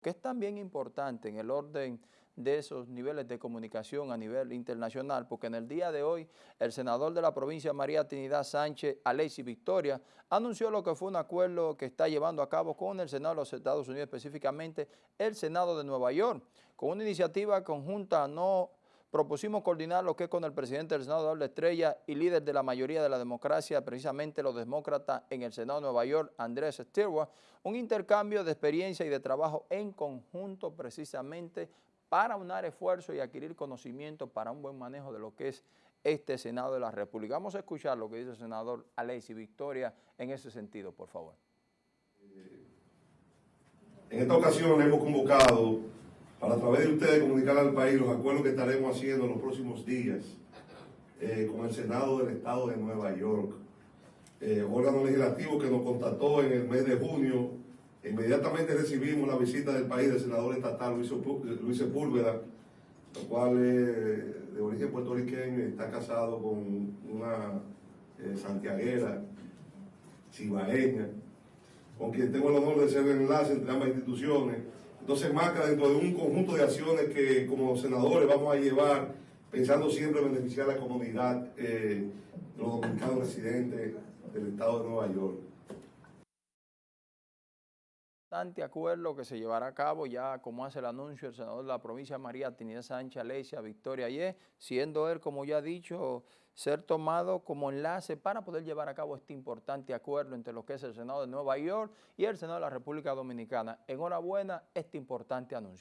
que es también importante en el orden de esos niveles de comunicación a nivel internacional, porque en el día de hoy el senador de la provincia María Trinidad Sánchez, Alexis Victoria, anunció lo que fue un acuerdo que está llevando a cabo con el Senado de los Estados Unidos, específicamente el Senado de Nueva York, con una iniciativa conjunta no propusimos coordinar lo que es con el presidente del Senado, de Estrella, y líder de la mayoría de la democracia, precisamente los demócratas en el Senado de Nueva York, Andrés Stirwa, un intercambio de experiencia y de trabajo en conjunto precisamente para unar esfuerzos y adquirir conocimiento para un buen manejo de lo que es este Senado de la República. Vamos a escuchar lo que dice el senador Alexis Victoria en ese sentido, por favor. En esta ocasión hemos convocado para a través de ustedes comunicar al país los acuerdos que estaremos haciendo en los próximos días eh, con el Senado del Estado de Nueva York, eh, órgano legislativo que nos contactó en el mes de junio. Inmediatamente recibimos la visita del país del senador estatal Luis Sepúlveda, el cual es de origen puertorriqueño está casado con una eh, santiaguera, cibaeña, con quien tengo el honor de ser el enlace entre ambas instituciones entonces marca dentro de un conjunto de acciones que como senadores vamos a llevar pensando siempre en beneficiar a la comunidad eh, de los dominicanos residentes del estado de Nueva York. Bastante acuerdo que se llevará a cabo ya como hace el anuncio el senador de la provincia María Trinidad Sánchez Alesia Victoria Ayer, siendo él, como ya ha dicho, ser tomado como enlace para poder llevar a cabo este importante acuerdo entre lo que es el Senado de Nueva York y el Senado de la República Dominicana. Enhorabuena este importante anuncio.